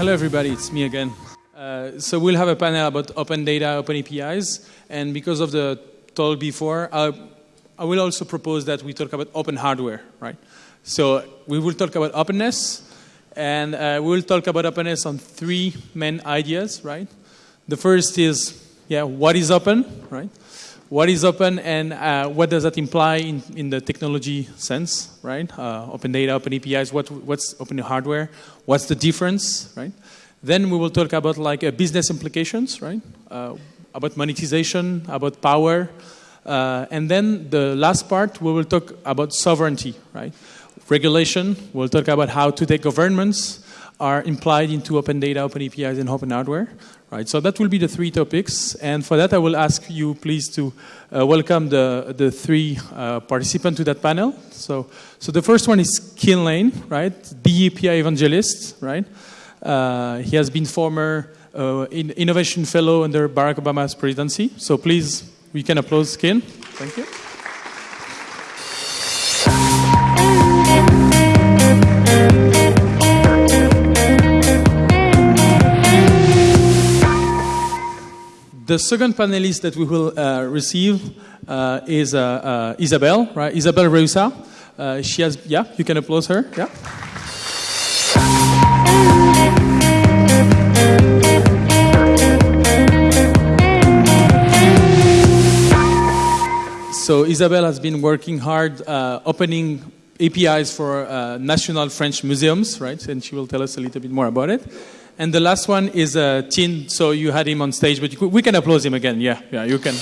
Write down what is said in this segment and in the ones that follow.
hello everybody, it's me again. Uh, so we'll have a panel about open data, open APIs, and because of the talk before, I will also propose that we talk about open hardware, right? So we will talk about openness, and uh, we will talk about openness on three main ideas, right? The first is, yeah, what is open, right? What is open and uh, what does that imply in, in the technology sense, right? Uh, open data, open APIs, what, what's open hardware? What's the difference, right? Then we will talk about like uh, business implications, right? Uh, about monetization, about power. Uh, and then the last part, we will talk about sovereignty, right? Regulation, we'll talk about how today governments are implied into open data, open APIs, and open hardware. Right, so that will be the three topics, and for that I will ask you please to uh, welcome the, the three uh, participants to that panel. So, so the first one is Kin Lane, right, the API evangelist, right? Uh, he has been former uh, in innovation fellow under Barack Obama's presidency. So please, we can applaud Kin. Thank you. The second panelist that we will uh, receive uh, is uh, uh Isabelle, right? Isabelle Reusa. Uh, she has, yeah, you can applaud her, yeah. So Isabelle has been working hard uh, opening APIs for national French museums, right? And she will tell us a little bit more about it. And the last one is uh, Tin. So you had him on stage, but we can applaud him again. Yeah, yeah, you can.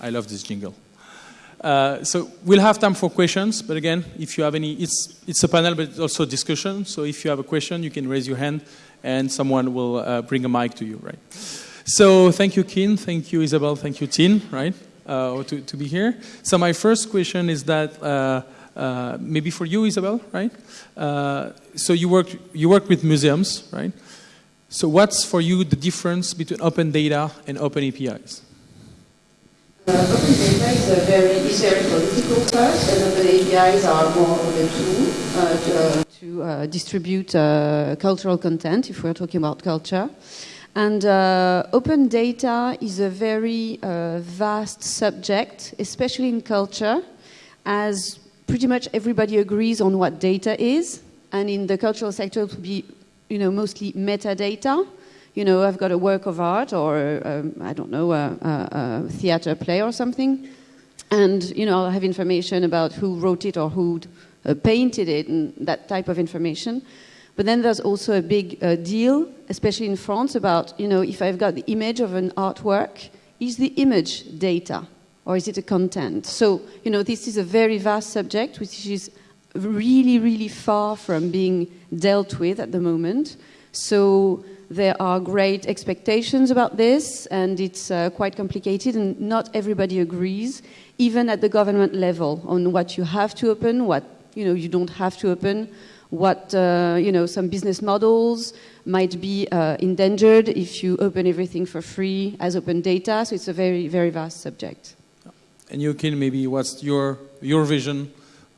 I love this jingle. Uh, so we'll have time for questions, but again, if you have any, it's, it's a panel, but it's also discussion. So if you have a question, you can raise your hand and someone will uh, bring a mic to you, right? So thank you, Kin. Thank you, Isabel. Thank you, Tin, right? Uh, to, to be here. So my first question is that uh, uh, maybe for you, Isabel, right? Uh, so you work, you work with museums, right? So what's for you the difference between open data and open APIs? Uh, open data is a very, is very political first, and open APIs are more of a tool uh, to, to distribute cultural content, if we're talking about culture. And uh, open data is a very uh, vast subject, especially in culture, as pretty much everybody agrees on what data is. And in the cultural sector, it would be, you know, mostly metadata. You know, I've got a work of art or, um, I don't know, a, a, a, theater play or something. And, you know, I'll have information about who wrote it or who uh, painted it and that type of information. But then there's also a big uh, deal, especially in France, about, you know, if I've got the image of an artwork, is the image data or is it a content? So, you know, this is a very vast subject which is really, really far from being dealt with at the moment. So there are great expectations about this and it's uh, quite complicated and not everybody agrees, even at the government level, on what you have to open, what, you know, you don't have to open, what uh, you know some business models might be uh, endangered if you open everything for free as open data. So it's a very very vast subject. And you can maybe what's your your vision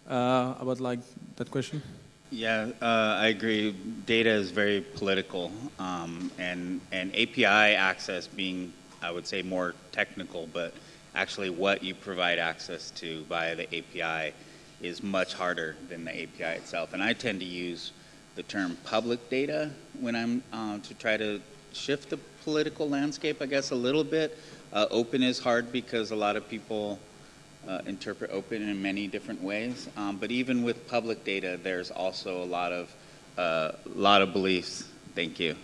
uh, about like that question? Yeah, uh, I agree. Data is very political, um, and and API access being, I would say, more technical, but actually what you provide access to via the API is much harder than the API itself. And I tend to use the term public data when I'm uh, to try to shift the political landscape, I guess, a little bit. Uh, open is hard because a lot of people uh, interpret open in many different ways. Um, but even with public data, there's also a lot of uh, lot of beliefs. Thank you.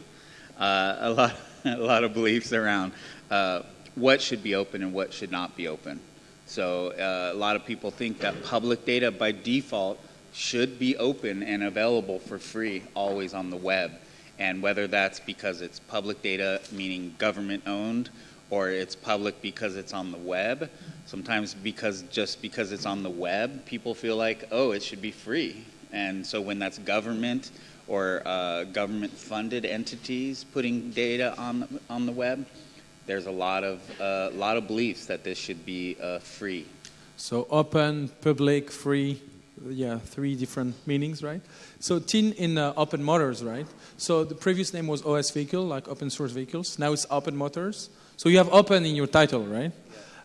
Uh, a lot a lot of beliefs around uh, what should be open and what should not be open. So uh, a lot of people think that public data by default should be open and available for free always on the web. And whether that's because it's public data, meaning government owned, or it's public because it's on the web, sometimes because just because it's on the web, people feel like, oh, it should be free. And so when that's government or uh, government funded entities putting data on, on the web, there's a lot of a lot of beliefs that this should be uh, free. So open, public, free, yeah, three different meanings, right? So tin in uh, open motors, right? So the previous name was OS vehicle, like open source vehicles. Now it's open motors. So you have open in your title, right?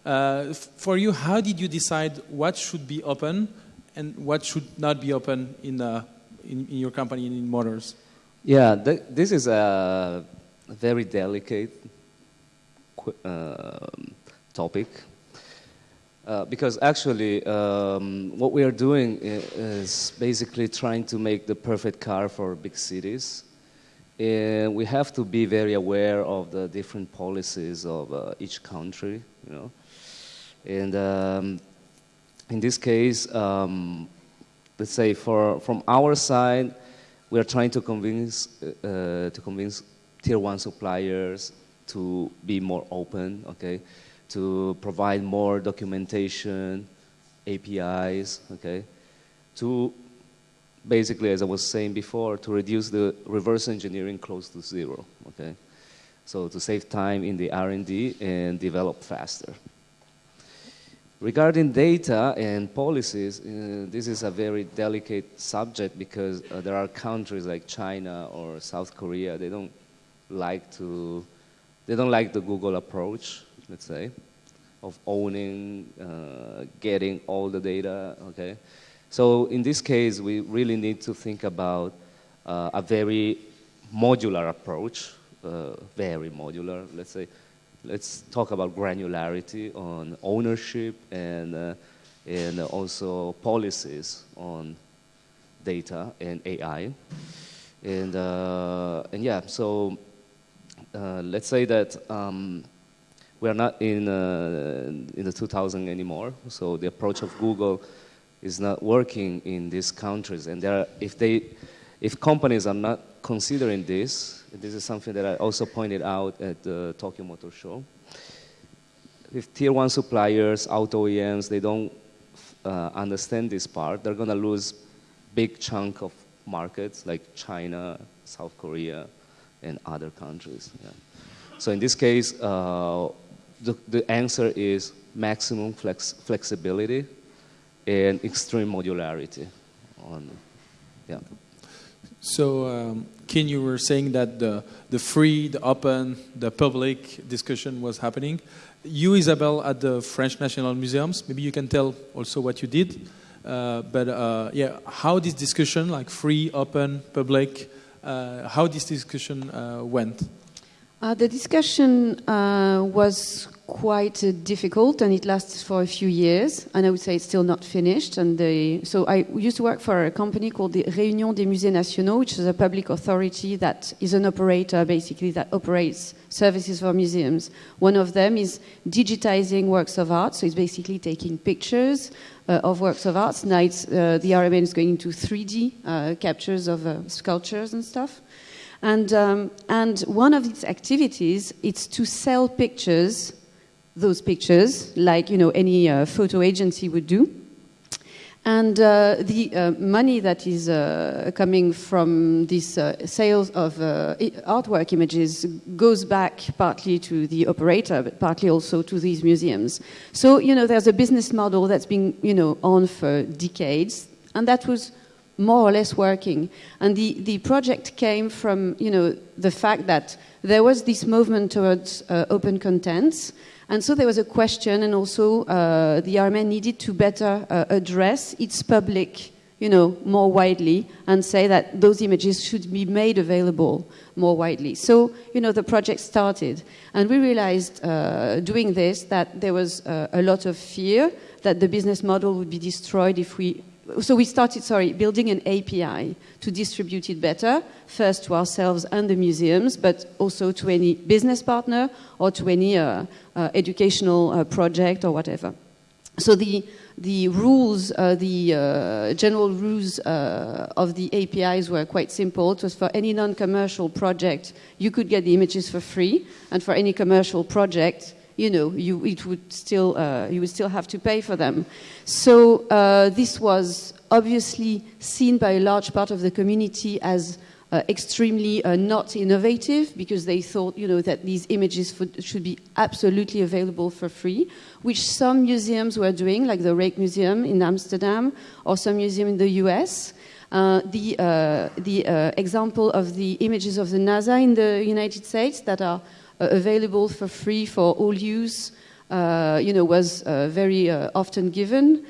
Uh, for you, how did you decide what should be open and what should not be open in, uh, in, in, your company in motors? Yeah, th this is a very delicate uh, topic uh, because actually um, what we are doing is basically trying to make the perfect car for big cities. And we have to be very aware of the different policies of uh, each country, you know. And um, in this case, um, let's say for, from our side, we are trying to convince, uh, to convince tier one suppliers to be more open, okay? to provide more documentation, APIs, okay, to basically, as I was saying before, to reduce the reverse engineering close to zero, okay? So to save time in the R&D and develop faster. Regarding data and policies, uh, this is a very delicate subject because uh, there are countries like China or South Korea, they don't like to, they don't like the Google approach, let's say, of owning, uh, getting all the data, okay? So in this case, we really need to think about uh, a very modular approach, uh, very modular, let's say. Let's talk about granularity on ownership and, uh, and also policies on data and AI. And, uh, and yeah, so uh, let's say that um, we are not in, uh, in the 2000 anymore, so the approach of Google is not working in these countries. And are, if, they, if companies are not considering this, this is something that I also pointed out at the Tokyo Motor Show. If tier one suppliers, auto OEMs, they don't uh, understand this part, they're going to lose big chunk of markets like China, South Korea, and other countries. Yeah. So in this case, uh, the, the answer is maximum flex, flexibility and extreme modularity. On, yeah. So, um, Kin, you were saying that the, the free, the open, the public discussion was happening. You, Isabel, at the French National Museums, maybe you can tell also what you did. Uh, but uh, yeah, how this discussion, like free, open, public, how this discussion uh, went? Uh, the discussion uh, was quite uh, difficult and it lasted for a few years and I would say it's still not finished and so I used to work for a company called the Réunion des Musées Nationaux which is a public authority that is an operator basically that operates services for museums. One of them is digitizing works of art so it's basically taking pictures uh, of works of art. Now uh, the RMN is going into 3D uh, captures of sculptures and stuff. And, um, and one of its activities is to sell pictures, those pictures, like you know, any uh, photo agency would do. And uh, the uh, money that is uh, coming from these uh, sales of uh, artwork images goes back partly to the operator, but partly also to these museums. So, you know, there's a business model that's been, you know, on for decades, and that was more or less working. And the, the project came from, you know, the fact that there was this movement towards uh, open contents. And so there was a question, and also uh, the RMN needed to better uh, address its public, you know, more widely, and say that those images should be made available more widely. So, you know, the project started. And we realized uh, doing this that there was uh, a lot of fear that the business model would be destroyed if we so we started, sorry, building an API to distribute it better, first to ourselves and the museums, but also to any business partner or to any uh, uh, educational uh, project or whatever. So the, the rules, uh, the uh, general rules uh, of the APIs were quite simple. It was for any non-commercial project, you could get the images for free, and for any commercial project, you know, you, it would still, uh, you would still have to pay for them. So uh, this was obviously seen by a large part of the community as uh, extremely uh, not innovative because they thought, you know, that these images should be absolutely available for free, which some museums were doing, like the Rijksmuseum in Amsterdam or some museum in the US. Uh, the uh, the uh, example of the images of the NASA in the United States that are available for free for all use, you know, was very often given.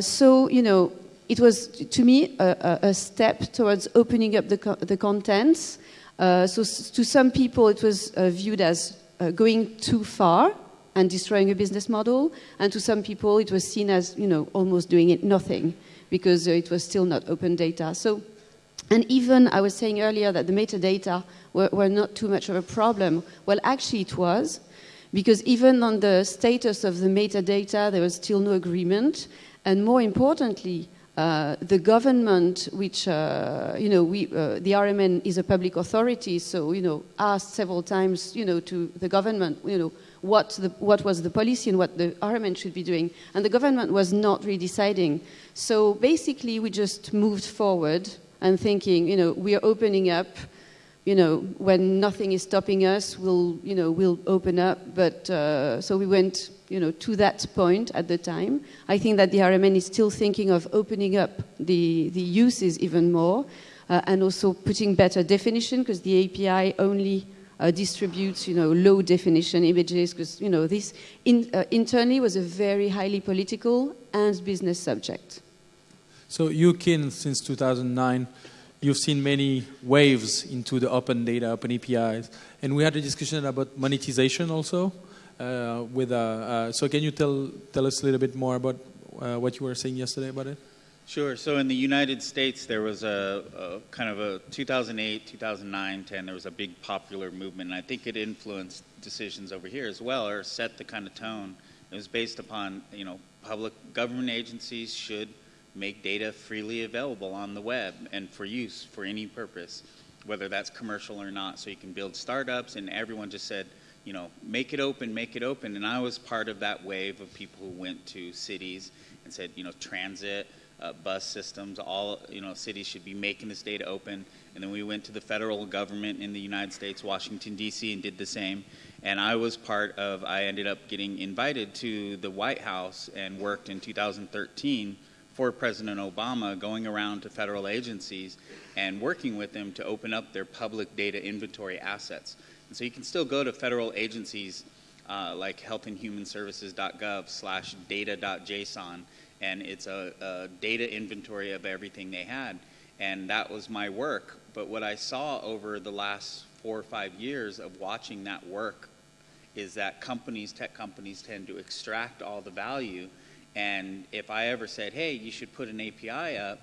so, you know, it was, to me, a, a step towards opening up the, co the contents. Uh, so to some people, it was uh, viewed as uh, going too far and destroying a business model, and to some people, it was seen as, you know, almost doing it nothing because uh, it was still not open data. So, and even I was saying earlier that the metadata were, were not too much of a problem. Well, actually, it was because even on the status of the metadata, there was still no agreement, and more importantly, uh, the government, which, uh, you know, we, uh, the RMN is a public authority, so, you know, asked several times, you know, to the government, you know, what, the, what was the policy and what the RMN should be doing. And the government was not really deciding. So basically, we just moved forward and thinking, you know, we are opening up, you know, when nothing is stopping us, we'll, you know, we'll open up. But uh, so we went you know, to that point at the time. I think that the RMN is still thinking of opening up the, the uses even more uh, and also putting better definition because the API only uh, distributes, you know, low definition images because, you know, this in, uh, internally was a very highly political and business subject. So you, Kin, since 2009, you've seen many waves into the open data, open APIs, and we had a discussion about monetization also. Uh, with uh, uh, so can you tell tell us a little bit more about what you were saying yesterday about it? Sure. So in the United States, there was a, a, kind of a 2008, 2009, 10. There was a big popular movement, and I think it influenced decisions over here as well, or set the kind of tone. It was based upon, you know, public government agencies should make data freely available on the web and for use for any purpose, whether that's commercial or not. So you can build startups, and everyone just said, you know, make it open, make it open. And I was part of that wave of people who went to cities and said, you know, transit, uh, bus systems, all, you know, cities should be making this data open. And then we went to the federal government in the United States, Washington, D.C., and did the same. And I was part of, I ended up getting invited to the White House and worked in 2013 for President Obama, going around to federal agencies and working with them to open up their public data inventory assets. And so you can still go to federal agencies uh, like healthandhumanservices.gov slash data.json, and it's a, a data inventory of everything they had. And that was my work. But what I saw over the last four or five years of watching that work is that companies, tech companies, tend to extract all the value. And if I ever said, hey, you should put an API up,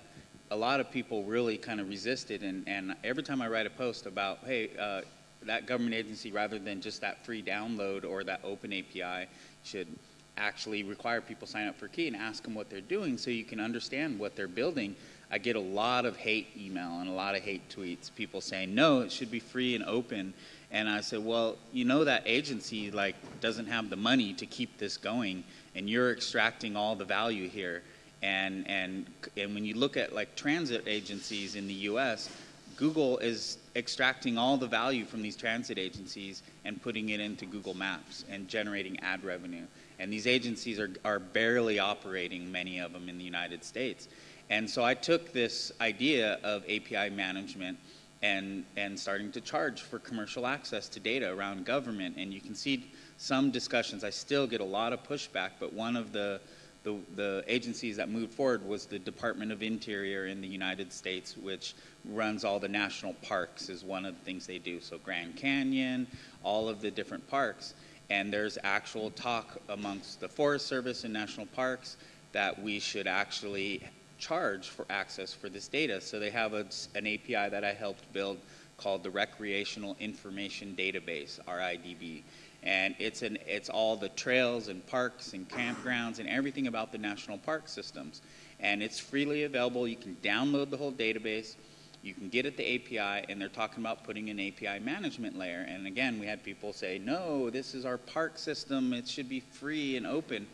a lot of people really kind of resisted. And, and every time I write a post about, hey, uh, that government agency, rather than just that free download or that open API, should actually require people sign up for key and ask them what they're doing so you can understand what they're building. I get a lot of hate email and a lot of hate tweets, people saying, no, it should be free and open. And I said, well, you know that agency like doesn't have the money to keep this going and you're extracting all the value here. And, and, and when you look at like transit agencies in the US, Google is extracting all the value from these transit agencies and putting it into Google Maps and generating ad revenue. And these agencies are, are barely operating, many of them in the United States. And so I took this idea of API management and, and starting to charge for commercial access to data around government. And you can see some discussions. I still get a lot of pushback, but one of the the, the agencies that moved forward was the Department of Interior in the United States, which runs all the national parks, is one of the things they do. So Grand Canyon, all of the different parks. And there's actual talk amongst the Forest Service and national parks that we should actually charge for access for this data. So they have a, an API that I helped build called the Recreational Information Database, RIDB and it's an it's all the trails and parks and campgrounds and everything about the national park systems and it's freely available you can download the whole database you can get at the API and they're talking about putting an API management layer and again we had people say no this is our park system it should be free and open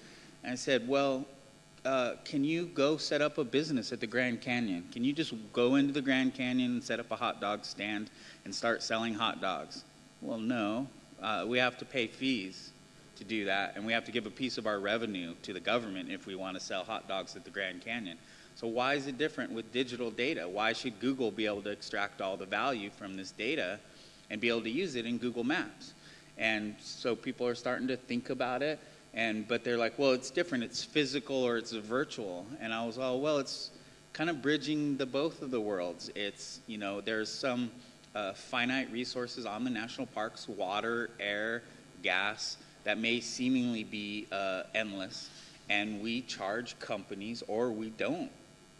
and I said well uh, can you go set up a business at the Grand Canyon? Can you just go into the Grand Canyon and set up a hot dog stand and start selling hot dogs? Well, no. Uh, we have to pay fees to do that, and we have to give a piece of our revenue to the government if we want to sell hot dogs at the Grand Canyon. So, why is it different with digital data? Why should Google be able to extract all the value from this data and be able to use it in Google Maps? And so, people are starting to think about it and but they're like, well, it's different. It's physical or it's virtual. And I was, oh, well, it's kind of bridging the both of the worlds. It's you know, there's some uh, finite resources on the national parks, water, air, gas, that may seemingly be uh, endless, and we charge companies or we don't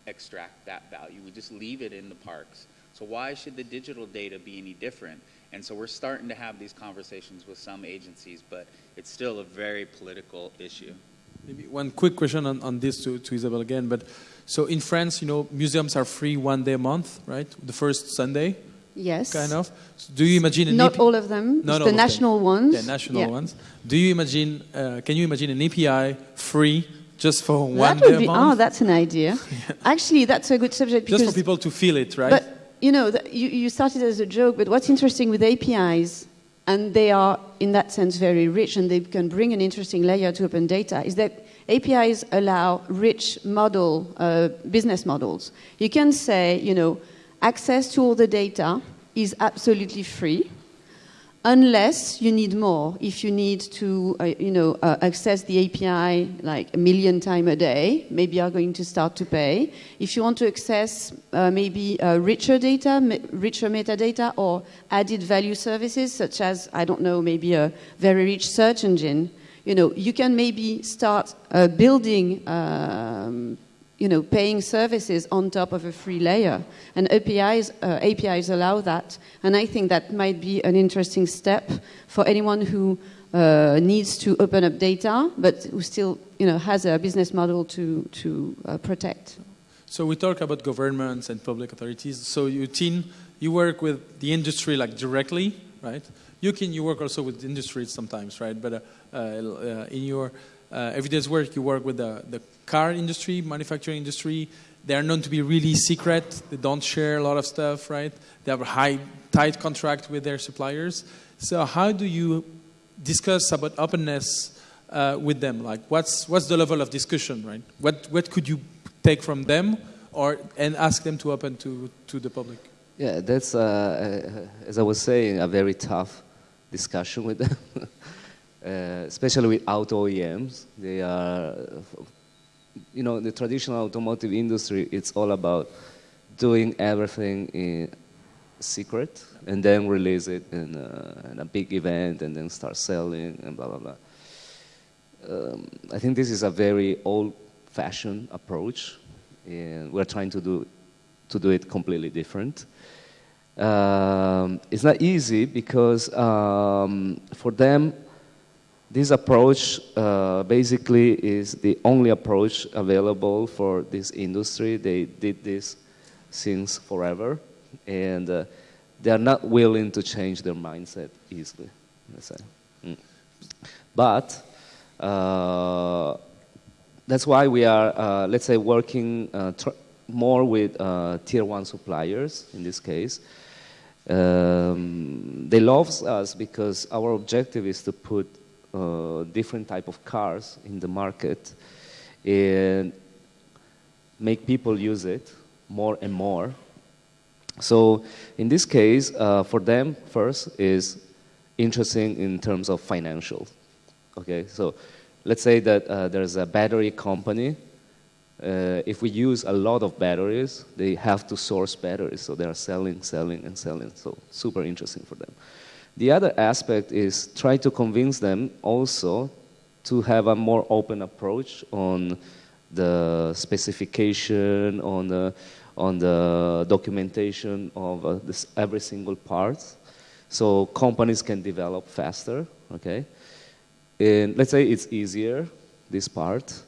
extract that value. We just leave it in the parks. So why should the digital data be any different? And so we're starting to have these conversations with some agencies, but it's still a very political issue. Maybe one quick question on, on this to, to Isabelle again. But so in France, you know, museums are free one day a month, right? The first Sunday. Yes. Kind of. So do you imagine an Not all of them. Not It's all the of national them. ones. The national Yeah. ones. Do you imagine? Uh, can you imagine an API free just for one That day would be, oh, that's an idea. Actually, that's a good subject Because, just for people to feel it, right? But you know, the, you, you started as a joke, but what's interesting with APIs, and they are in that sense very rich, and they can bring an interesting layer to open data, is that APIs allow rich model uh, business models. You can say, you know, access to all the data is absolutely free unless you need more. If you need to, uh, you know, uh, access the API like a million times a day, maybe you're going to start to pay. If you want to access uh, maybe uh, richer data, richer metadata, or added value services, such as I don't know, maybe a very rich search engine, you know, you can maybe start uh, building. Um, you know, paying services on top of a free layer. And APIs, uh, APIs allow that. And I think that might be an interesting step for anyone who uh, needs to open up data, but who still, you know, has a business model to, to uh, protect. So we talk about governments and public authorities. So you Tin, you work with the industry like directly, right? You can you work also with industries sometimes, right? But uh, uh, in your uh, everyday's work, you work with the, the car industry, manufacturing industry. They are known to be really secret. They don't share a lot of stuff, right? They have a high, tight contract with their suppliers. So how do you discuss about openness uh, with them? Like, what's what's the level of discussion, right? What what could you take from them, or and ask them to open to to the public? Yeah, that's, uh, as I was saying, a very tough discussion with them, uh, especially with auto OEMs. They are, you know, the traditional automotive industry, it's all about doing everything in secret and then release it in a, in a big event and then start selling and blah, blah, blah. Um, I think this is a very old-fashioned approach, and we're trying to do, to do it completely different. Um, it's not easy because um, for them, this approach uh, basically is the only approach available for this industry. They did this since forever, and uh, they are not willing to change their mindset easily. Mm. but uh, that's why we are, uh, let's say, working uh, more with uh, tier one suppliers in this case. Um, they love us because our objective is to put uh, different type of cars in the market and make people use it more and more. So in this case, uh, for them, first is interesting in terms of financial. Okay, so let's say that uh, there's a battery company. Uh, if we use a lot of batteries, they have to source batteries, so they are selling, selling, and selling. So super interesting for them. The other aspect is try to convince them also to have a more open approach on the specification, on the, on the documentation of uh, this, every single part, so companies can develop faster. Okay, and let's say it's easier this part.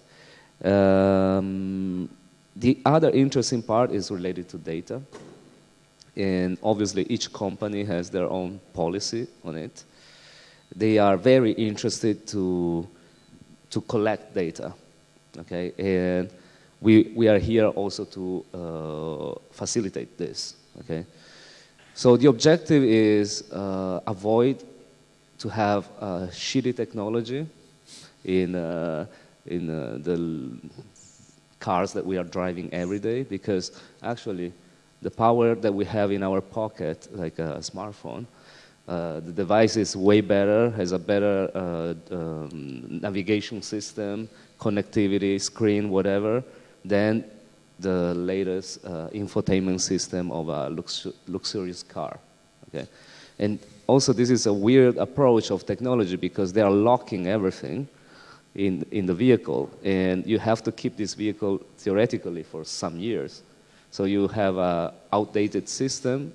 Um, the other interesting part is related to data. And obviously, each company has their own policy on it. They are very interested to, to collect data. Okay, and we we are here also to uh, facilitate this. Okay, so the objective is uh, avoid to have uh, shitty technology in uh, in uh, the cars that we are driving every day because actually the power that we have in our pocket, like a smartphone, uh, the device is way better, has a better uh, um, navigation system, connectivity, screen, whatever, than the latest uh, infotainment system of a luxu luxurious car. Okay? And also, this is a weird approach of technology because they are locking everything in, in the vehicle, and you have to keep this vehicle theoretically for some years. So you have an outdated system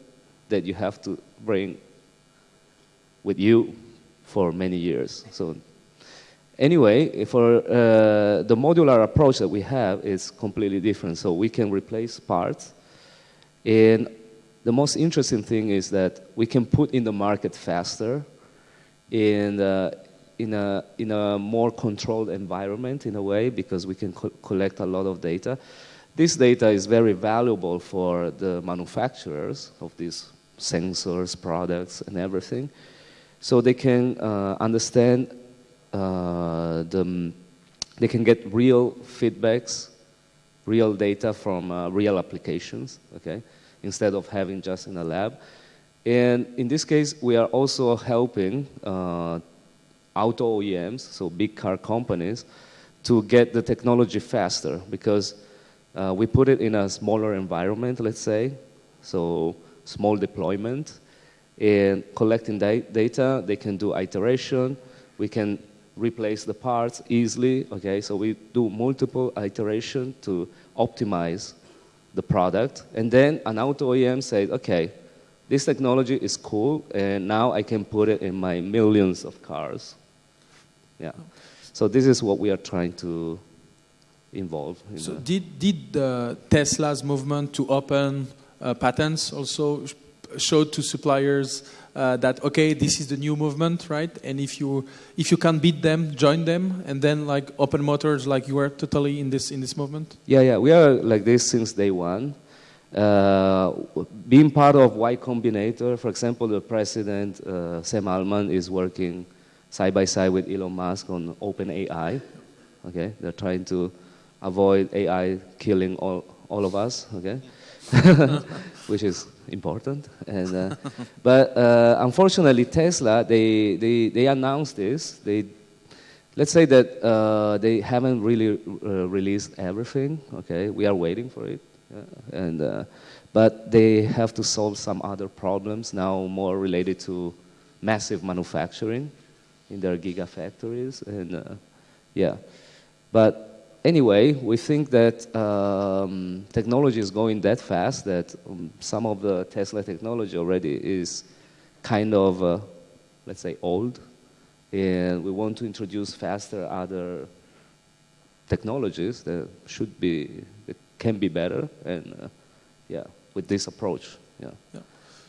that you have to bring with you for many years. So anyway, for uh, the modular approach that we have is completely different. So we can replace parts. And the most interesting thing is that we can put in the market faster and uh, in, a, in a more controlled environment in a way because we can co collect a lot of data. This data is very valuable for the manufacturers of these sensors, products, and everything. So they can uh, understand, uh, the, they can get real feedbacks, real data from uh, real applications, okay, instead of having just in a lab. And in this case, we are also helping uh, auto OEMs, so big car companies, to get the technology faster because uh, we put it in a smaller environment, let's say, so small deployment, and collecting da data, they can do iteration, we can replace the parts easily, okay, so we do multiple iteration to optimize the product, and then an auto OEM says, okay, this technology is cool, and now I can put it in my millions of cars. Yeah. So this is what we are trying to involved. In so did did uh, Tesla's movement to open uh, patents also sh show to suppliers uh, that okay, this is the new movement, right? And if you if you can beat them, join them, and then like open motors, like you are totally in this in this movement. Yeah, yeah, we are like this since day one. Uh, being part of Y Combinator, for example, the president uh, Sam Altman is working side by side with Elon Musk on OpenAI. Okay, they're trying to avoid AI killing all, all of us, okay? Which is important. And, uh, but uh, unfortunately, Tesla, they, they, they announced this. They, let's say that uh, they haven't really uh, released everything, okay? We are waiting for it. And, uh, but they have to solve some other problems now more related to massive manufacturing in their gigafactories. And uh, yeah, but anyway, we think that um, technology is going that fast that um, some of the Tesla technology already is kind of, uh, let's say, old. And we want to introduce faster other technologies that should be, that can be better. And uh, yeah, with this approach, yeah. yeah.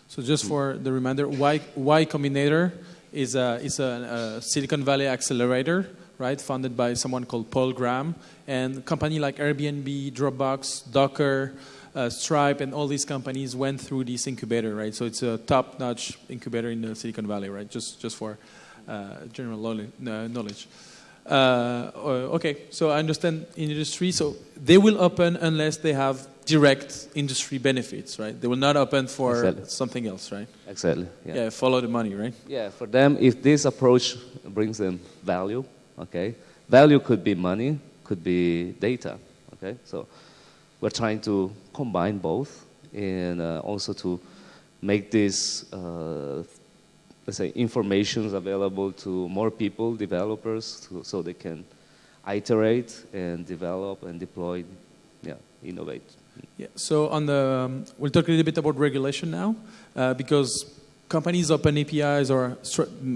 So just for the reminder, Y, y Combinator is a, is a, a Silicon Valley accelerator right, funded by someone called Paul Graham. And company like Airbnb, Dropbox, Docker, uh, Stripe, and all these companies went through this incubator, right? So it's a top-notch incubator in the Silicon Valley, right? Just, just for uh, general knowledge. Uh, okay, so I understand industry, so they will open unless they have direct industry benefits, right? They will not open for exactly. something else, right? Exactly. Yeah. yeah, follow the money, right? Yeah, for them, if this approach brings them value, okay? Value could be money, could be data, okay? So we're trying to combine both and uh, also to make this, uh, let's say, information available to more people, developers, to, so they can iterate and develop and deploy, yeah, innovate. Yeah, so on the, um, we'll talk a little bit about regulation now, uh, because companies open APIs or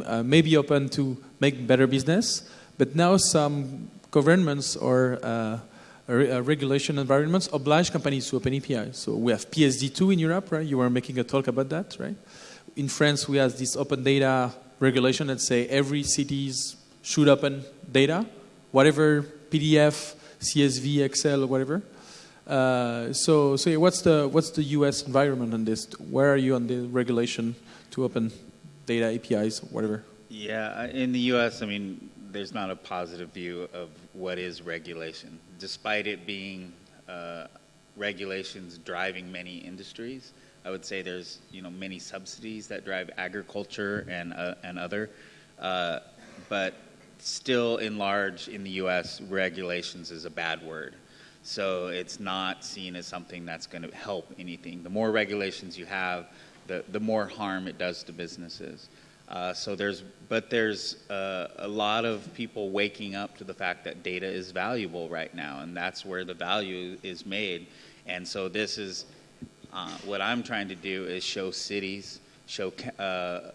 uh, maybe open to make better business, but now some governments or uh, uh, regulation environments oblige companies to open APIs. So we have PSD2 in Europe, right? You were making a talk about that, right? In France, we have this open data regulation that say every cities should open data, whatever PDF, CSV, Excel, whatever. Uh, so, so what's the what's the U.S. environment on this? Where are you on the regulation to open data APIs, whatever? Yeah, in the U.S., I mean, there's not a positive view of what is regulation, despite it being uh, regulations driving many industries. I would say there's you know many subsidies that drive agriculture and uh, and other, uh, but still in large in the U.S. regulations is a bad word. So it's not seen as something that's going to help anything. The more regulations you have, the, the more harm it does to businesses. Uh, so there's, but there's uh, a lot of people waking up to the fact that data is valuable right now, and that's where the value is made. And so this is uh, what I'm trying to do is show cities, show uh,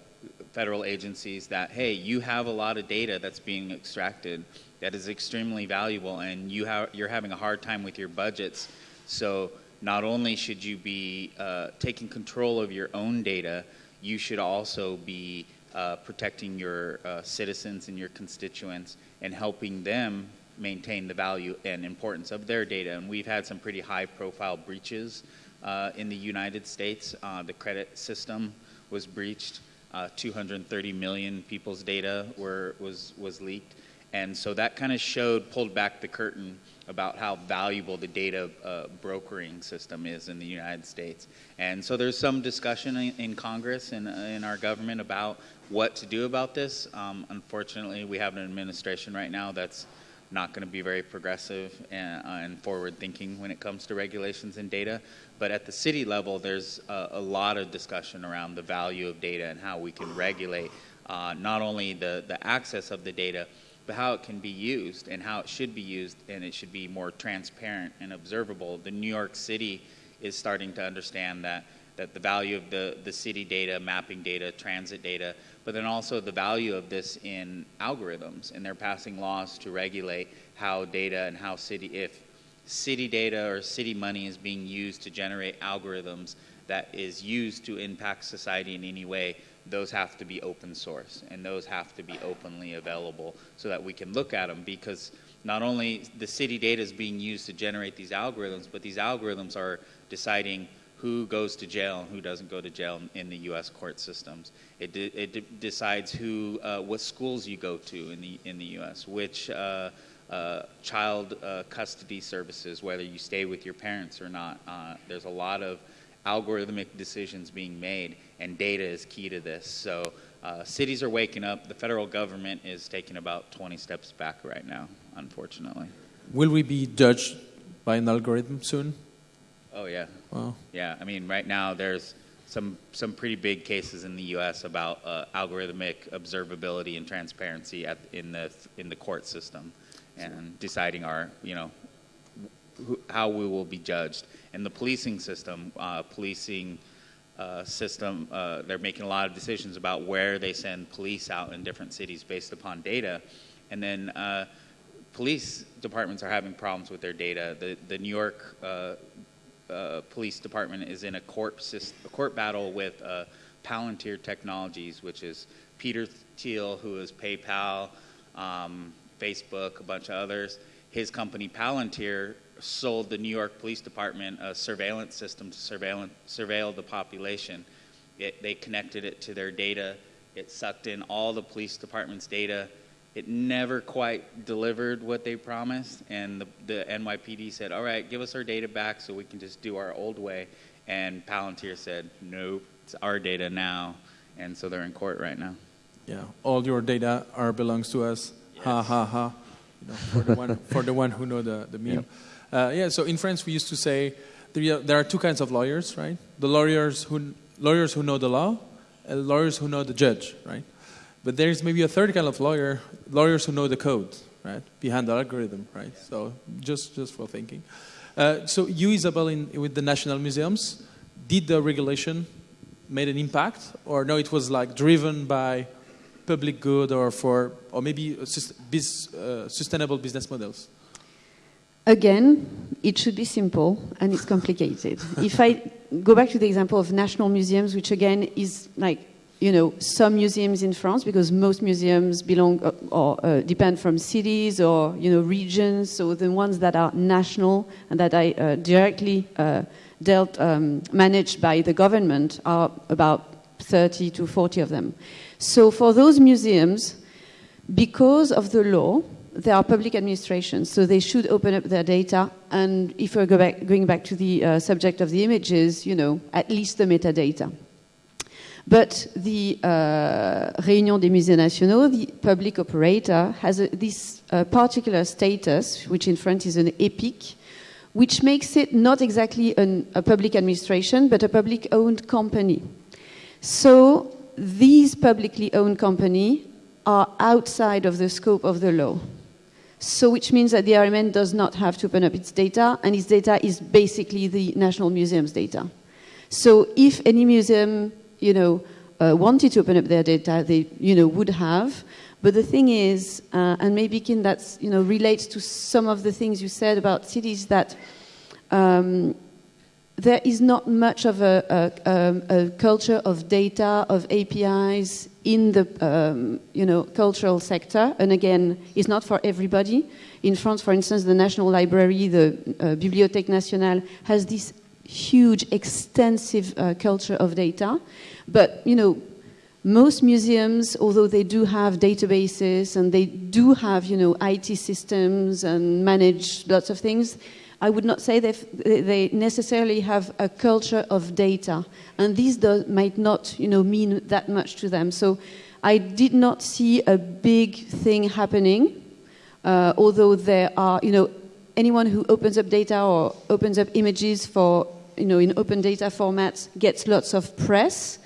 federal agencies that hey, you have a lot of data that's being extracted that is extremely valuable, and you have you're having a hard time with your budgets. So not only should you be uh, taking control of your own data, you should also be uh, protecting your uh, citizens and your constituents and helping them maintain the value and importance of their data. And we've had some pretty high profile breaches uh, in the United States. Uh, the credit system was breached. Uh, 230 million people's data were, was, was leaked. And so that kind of showed, pulled back the curtain about how valuable the data uh, brokering system is in the United States. And so there's some discussion in, in Congress and in our government about what to do about this. Um, unfortunately, we have an administration right now that's not going to be very progressive and, uh, and, forward thinking when it comes to regulations and data. But at the city level, there's a, a lot of discussion around the value of data and how we can regulate uh, not only the, the access of the data, but how it can be used and how it should be used, and it should be more transparent and observable. The New York City is starting to understand that that the value of the, the city data, mapping data, transit data, but then also the value of this in algorithms. And they're passing laws to regulate how data and how city, if city data or city money is being used to generate algorithms that is used to impact society in any way, those have to be open source and those have to be openly available so that we can look at them because not only the city data is being used to generate these algorithms, but these algorithms are deciding who goes to jail and who doesn't go to jail in the U.S. court systems. It, de- it de- decides who, uh, what schools you go to in the in the U.S., which uh, uh, child uh, custody services, whether you stay with your parents or not. Uh, there's a lot of algorithmic decisions being made, and data is key to this. So uh, cities are waking up. The federal government is taking about 20 steps back right now, unfortunately. Will we be judged by an algorithm soon? Oh yeah. Wow. Yeah, I mean, right now there's some some pretty big cases in the U.S. about uh, algorithmic observability and transparency at, in the in the court system, and deciding our you know how we will be judged. And the policing system, uh, policing uh, system, uh, they're making a lot of decisions about where they send police out in different cities based upon data. And then uh, police departments are having problems with their data. The, the New York uh, Police Department is in a court, a court battle with Palantir Technologies, which is Peter Thiel, who is PayPal, um, Facebook, a bunch of others. His company Palantir sold the New York Police Department a surveillance system to surveil, surveil the population. It, they connected it to their data. It sucked in all the police department's data. It never quite delivered what they promised, and the, the NYPD said, "All right, give us our data back so we can just do our old way." And Palantir said, "Nope, it's our data now," and so they're in court right now. Yeah, all your data are belongs to us. Yes. Ha ha ha. You know, for the one for the one who know the the meme. Yep. Uh, yeah, so in France we used to say there are two kinds of lawyers, right? The lawyers who lawyers who know the law, and lawyers who know the judge, right? But there's maybe a third kind of lawyer, lawyers who know the code, right, behind the algorithm, right? So just just for thinking. Uh, so you, Isabel, in, with the national museums, did the regulation made an impact, or no? It was like driven by public good, or for, or maybe uh, sustainable business models. Again, it should be simple and it's complicated. if I go back to the example of national museums, which again is like you know, some museums in France, because most museums belong uh, or uh, depend from cities or you know regions. So the ones that are national and that are uh, directly uh, dealt um, managed by the government are about 30 to 40 of them. So for those museums, because of the law, they are public administrations, so they should open up their data. And if we're go back, going back to the uh, subject of the images, you know, at least the metadata. But the uh, Réunion des Musées Nationaux, the public operator, has a, this uh, particular status, which in France is an EPIC, which makes it not exactly an, a public administration, but a public owned company. So these publicly owned companies are outside of the scope of the law. So which means that the RMN does not have to open up its data, and its data is basically the National Museum's data. So if any museum you know, uh, wanted to open up their data, they, you know, would have. But the thing is, uh, and maybe Kin, that you know, relates to some of the things you said about cities, that um, there is not much of a, a, a, culture of data, of APIs in the um, you know, cultural sector. And again, it's not for everybody. In France, for instance, the National Library, the uh, Bibliothèque Nationale, has this huge, extensive uh, culture of data. But, you know, most museums, although they do have databases and they do have, you know, IT systems and manage lots of things, I would not say they necessarily have a culture of data. And this does, might not, you know, mean that much to them. So I did not see a big thing happening, uh, although there are, you know, anyone who opens up data or opens up images for you know, in open data formats gets lots of press,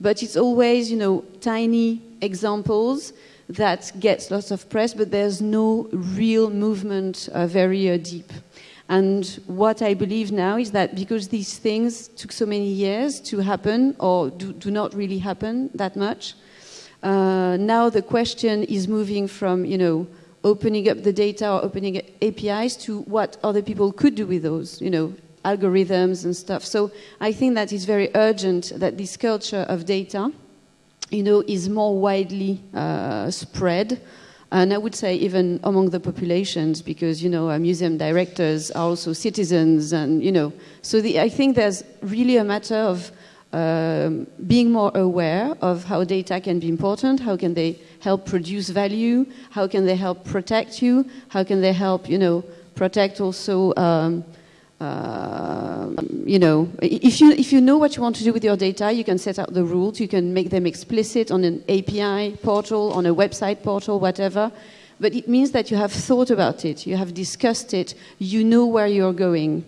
but it's always, you know, tiny examples that gets lots of press, but there's no real movement uh, very uh, deep. And what I believe now is that because these things took so many years to happen, or do, do not really happen that much, uh, now the question is moving from, you know, opening up the data or opening APIs to what other people could do with those, you know, algorithms and stuff. So I think that it's very urgent that this culture of data, you know, is more widely uh, spread. And I would say even among the populations, because you know, museum directors are also citizens, and you know, so the, I think there's really a matter of um, being more aware of how data can be important, how can they help produce value, how can they help protect you, how can they help, you know, protect also um, uh, you know, if you, if you know what you want to do with your data, you can set out the rules, you can make them explicit on an API portal, on a website portal, whatever. But it means that you have thought about it, you have discussed it, you know where you're going.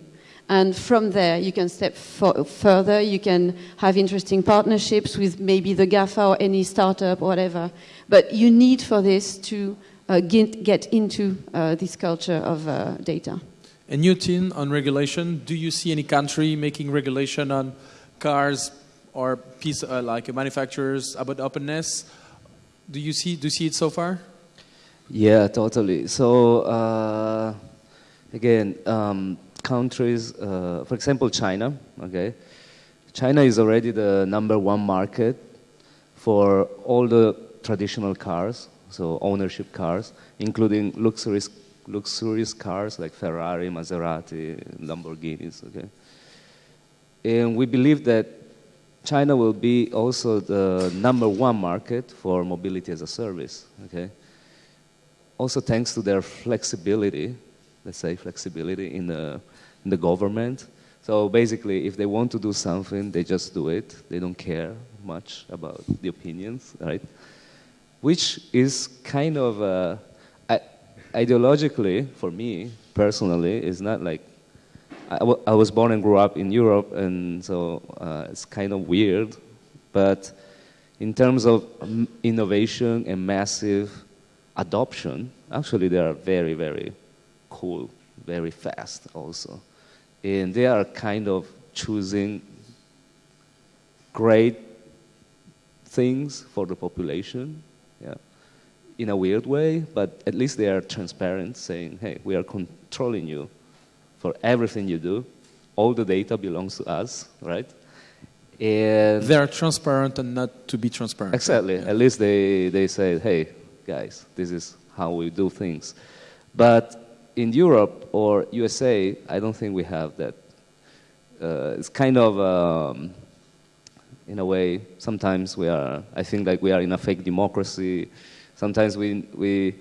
And from there, you can step further, you can have interesting partnerships with maybe the GAFA or any startup or whatever. But you need for this to uh, get, get, into uh, this culture of uh, data. A new team on regulation. Do you see any country making regulation on cars or piece uh, like manufacturers about openness? Do you see do you see it so far? Yeah, totally. So uh, again, um, countries, uh, for example, China. Okay, China is already the number one market for all the traditional cars, so ownership cars, including luxury luxurious cars like Ferrari, Maserati, Lamborghinis. Okay, and we believe that China will be also the number one market for mobility as a service. Okay, also thanks to their flexibility, let's say flexibility in the in the government. So basically, if they want to do something, they just do it. They don't care much about the opinions, right? Which is kind of a ideologically, for me personally, it's not like I, was born and grew up in Europe, and so uh, it's kind of weird. But in terms of innovation and massive adoption, actually, they are very, very cool, very fast also. And they are kind of choosing great things for the population. Yeah in a weird way, but at least they are transparent, saying, hey, we are controlling you for everything you do. All the data belongs to us, right? And They are transparent and not to be transparent. Exactly. At least they, they say, hey, guys, this is how we do things. But in Europe or USA, I don't think we have that. Uh, it's kind of, um, in a way, sometimes we are, I think like we are in a fake democracy. Sometimes we, we,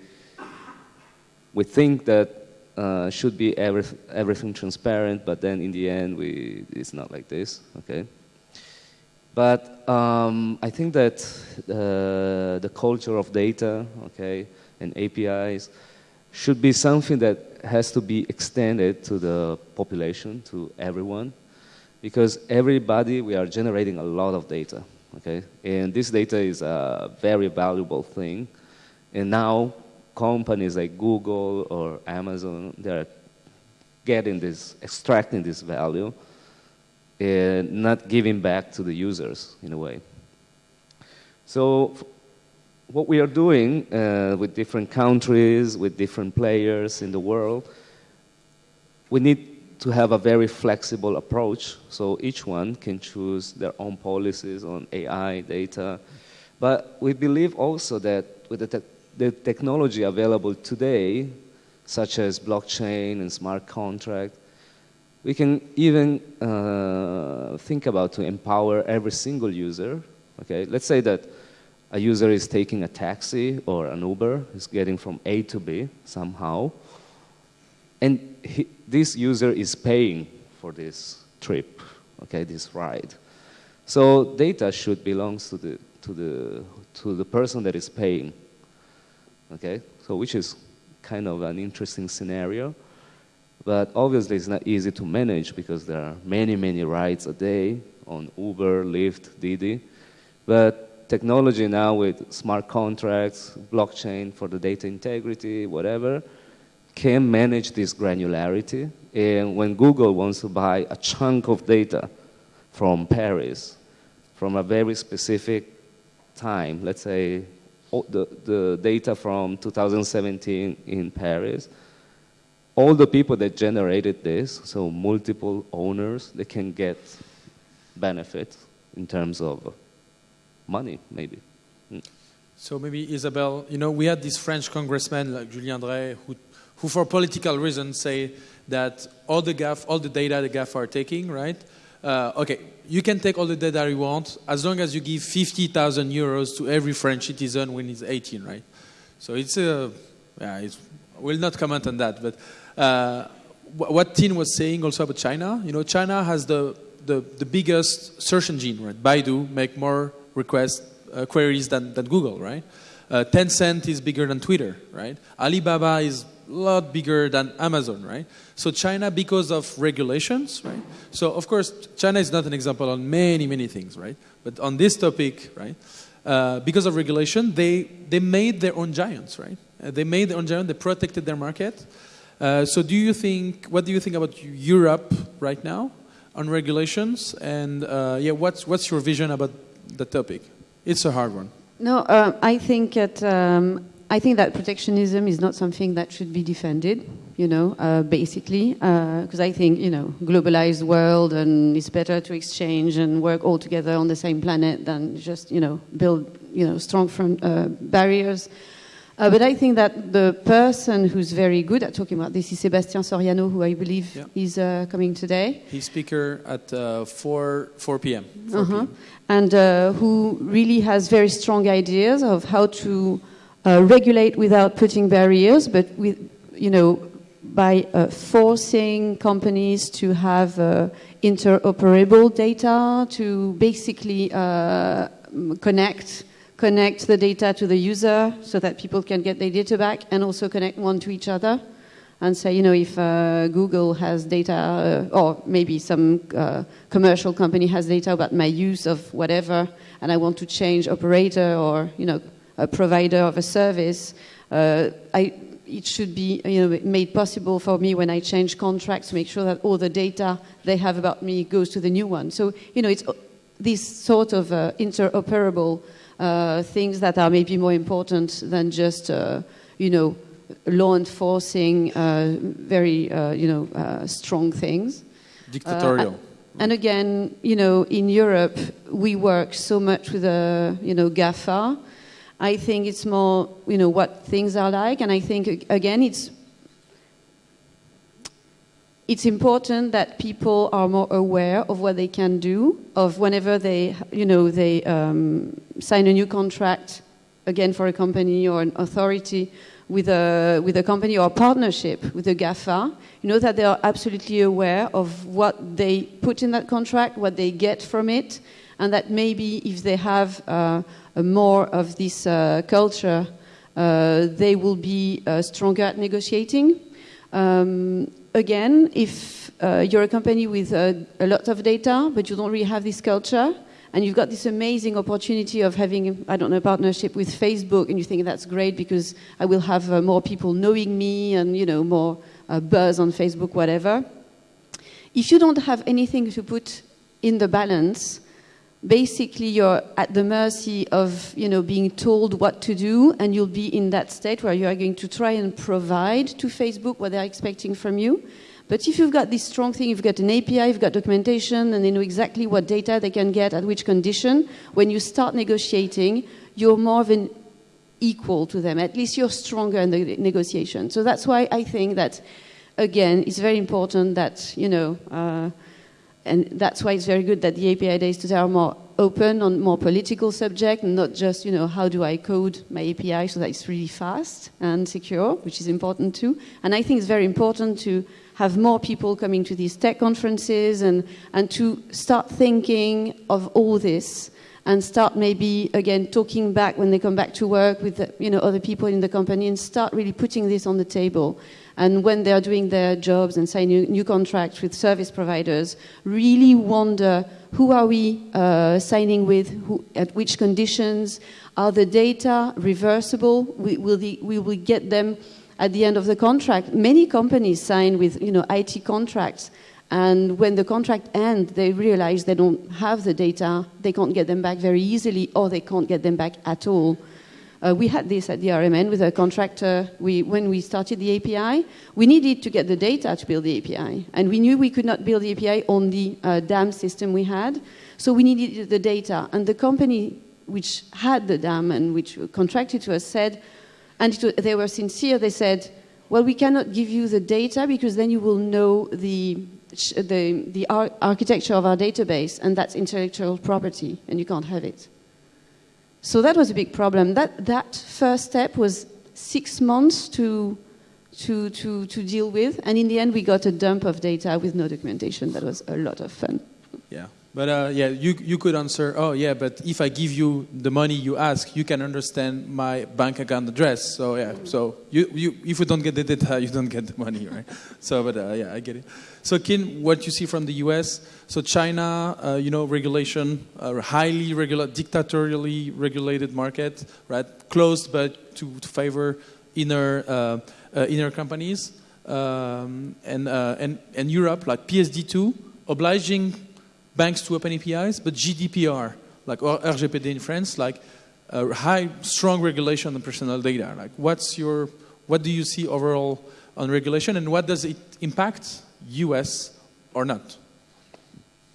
we think that uh, should be every, everything transparent, but then in the end, we, it's not like this, okay? But um, I think that uh, the culture of data, okay, and APIs should be something that has to be extended to the population, to everyone, because everybody, we are generating a lot of data, okay? And this data is a very valuable thing. And now companies like Google or Amazon, they're getting this, extracting this value and not giving back to the users in a way. So what we are doing uh, with different countries, with different players in the world, we need to have a very flexible approach so each one can choose their own policies on AI, data. But we believe also that with the, the technology available today, such as blockchain and smart contract, we can even uh, think about to empower every single user. Okay, let's say that a user is taking a taxi or an Uber, is getting from A to B somehow, and he, this user is paying for this trip, okay, this ride. So data should belong to the, to the, to the person that is paying, okay? So which is kind of an interesting scenario. But obviously it's not easy to manage because there are many, many rides a day on Uber, Lyft, Didi. But technology now with smart contracts, blockchain for the data integrity, whatever, can manage this granularity. And when Google wants to buy a chunk of data from Paris, from a very specific time, let's say the, the data from 2017 in Paris, all the people that generated this, so multiple owners, they can get benefit in terms of money, maybe. Mm. So maybe Isabelle, you know, we had this French congressman like Julien Dray who, who for political reasons say that all the GAF, all the data the GAF are taking, right? Uh, okay, you can take all the data you want as long as you give 50,000 euros to every French citizen when he's 18, right? So it's a, yeah, it's, we'll not comment on that, but uh, what Tin was saying also about China, you know, China has the, the, the biggest search engine, right? Baidu make more requests, uh, queries than, than Google, right? Uh, Tencent is bigger than Twitter, right? Alibaba is lot bigger than Amazon, right? So China, because of regulations, right? So of course, China is not an example on many, many things, right? But on this topic, right? Uh, because of regulation, they, they made their own giants, right? Uh, they made their own giant, they protected their market. Uh, so do you think, what do you think about Europe right now on regulations? And uh, yeah, what's, what's your vision about the topic? It's a hard one. No, uh, I think that um, I think that protectionism is not something that should be defended. You know, uh, basically, because uh, I think you know, globalized world, and it's better to exchange and work all together on the same planet than just you know build you know strong front, uh, barriers. Uh, but I think that the person who's very good at talking about this is Sébastien Soriano, who I believe yeah. is uh, coming today. He's speaker at uh, 4, 4 p.m. 4 -huh. And uh, who really has very strong ideas of how to uh, regulate without putting barriers, but with, you know, by uh, forcing companies to have interoperable data, to basically connect connect the data to the user so that people can get their data back and also connect one to each other and say, you know, if uh, Google has data uh, or maybe some uh, commercial company has data about my use of whatever and I want to change operator or, you know, a provider of a service, uh, I, it should be you know, made possible for me when I change contracts to make sure that all the data they have about me goes to the new one. So, you know, it's these sort of uh, interoperable uh, things that are maybe more important than just, uh, you know, law enforcing uh, very, uh, you know, uh, strong things. Dictatorial. And again, you know, in Europe, we work so much with the, you know, GAFA. I think it's more, you know, what things are like, and I think again, it's it's important that people are more aware of what they can do, of whenever they, you know, they um, sign a new contract, again for a company or an authority with a, with a company or a partnership with a GAFA, you know that they are absolutely aware of what they put in that contract, what they get from it, and that maybe if they have uh, more of this uh, culture, uh, they will be stronger at negotiating. Um, again, if you're a company with a lot of data, but you don't really have this culture, and you've got this amazing opportunity of having, I don't know, a partnership with Facebook, and you think that's great because I will have uh, more people knowing me and, you know, more uh, buzz on Facebook, whatever. If you don't have anything to put in the balance, basically you're at the mercy of you know being told what to do and you'll be in that state where you are going to try and provide to facebook what they're expecting from you. But if you've got this strong thing you've got an api you've got documentation and they know exactly what data they can get at which condition when you start negotiating you're more of an equal to them. At least you're stronger in the negotiation. So that's why i think that again it's very important that you know uh, and that's why it's very good that the API days today are more open on more political subject, not just you know how do I code my API so that it's really fast and secure, which is important too. And I think it's very important to have more people coming to these tech conferences and and to start thinking of all this and start maybe again talking back when they come back to work with the, you know other people in the company and start really putting this on the table and when they are doing their jobs and signing new contracts with service providers, really wonder who are we uh, signing with, who, at which conditions, are the data reversible, we, will the, we will get them at the end of the contract. Many companies sign with you know, IT contracts, and when the contract ends, they realize they don't have the data, they can't get them back very easily, or they can't get them back at all. Uh, we had this at the RMN with a contractor. We, when we started the API, we needed to get the data to build the API. And we knew we could not build the API on the uh, DAM system we had. So we needed the data. And the company which had the DAM and which contracted to us said, and they were sincere, they said, well, we cannot give you the data because then you will know the, the, the ar architecture of our database, and that's intellectual property, and you can't have it. So that was a big problem. That, that first step was six months to, to, to, to deal with. And in the end, we got a dump of data with no documentation. That was a lot of fun. Yeah. But uh, yeah, you, you could answer, oh, yeah, but if I give you the money you ask, you can understand my bank account address. So, yeah, so you, you, if you don't get the data, you don't get the money, right? So, but uh, yeah, I get it. So, Kin, what you see from the US, so China, uh, you know, regulation, uh, highly dictatorially regulated market, right? Closed, but to, to favor inner, uh, uh, inner companies. Um, and, and, and Europe, like PSD2, obliging banks to open APIs, but GDPR, like or RGPD in France, like a high, strong regulation on personal data. Like, what's your, what do you see overall on regulation, and what does it impact U.S. or not?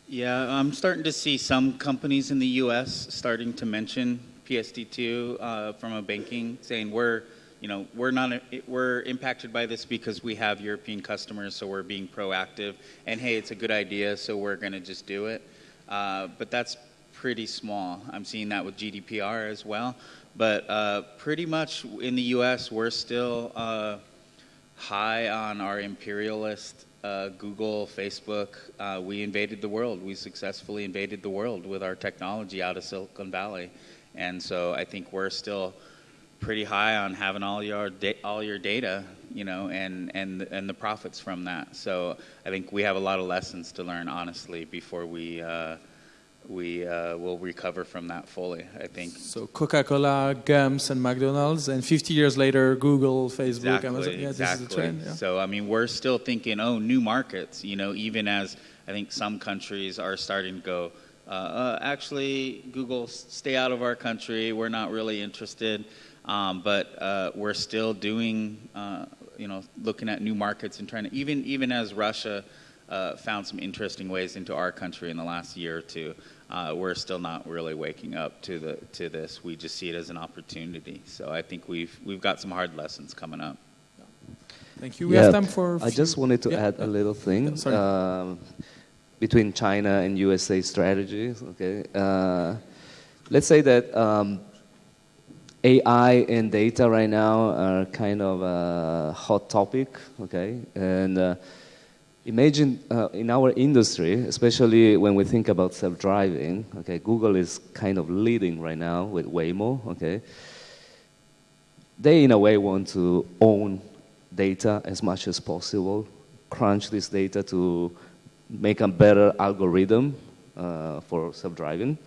Yeah, I'm starting to see some companies in the U.S. starting to mention PSD2 uh, from a banking, saying we're you know, we're not we're impacted by this because we have European customers, so we're being proactive. And hey, it's a good idea, so we're going to just do it. Uh, but that's pretty small. I'm seeing that with GDPR as well. But uh, pretty much in the U.S., we're still uh, high on our imperialist. Uh, Google, Facebook, uh, we invaded the world. We successfully invaded the world with our technology out of Silicon Valley. And so I think we're still pretty high on having all your all your data, you know, and and and the profits from that. So I think we have a lot of lessons to learn, honestly, before we. Uh, we uh, will recover from that fully, I think. So Coca-Cola, Gums, and McDonald's, and 50 years later, Google, Facebook, exactly, Amazon. Yeah, exactly. this is the trend. Yeah. So I mean, we're still thinking, oh, new markets. You know, even as I think some countries are starting to go. Uh, uh, actually, Google, stay out of our country. We're not really interested. Um, but uh, we're still doing, uh, you know, looking at new markets and trying to even even as Russia uh, found some interesting ways into our country in the last year or two. Uh, we're still not really waking up to the to this. We just see it as an opportunity. So I think we've we've got some hard lessons coming up. Thank you. We have time for. I just wanted to yeah. add a little thing. sorry. Um, between China and USA strategies. Okay, uh, let's say that um, AI and data right now are kind of a hot topic. Okay, and uh, imagine uh, in our industry, especially when we think about self-driving. Okay, Google is kind of leading right now with Waymo. Okay, they in a way want to own data as much as possible, crunch this data to make a better algorithm uh, for self-driving,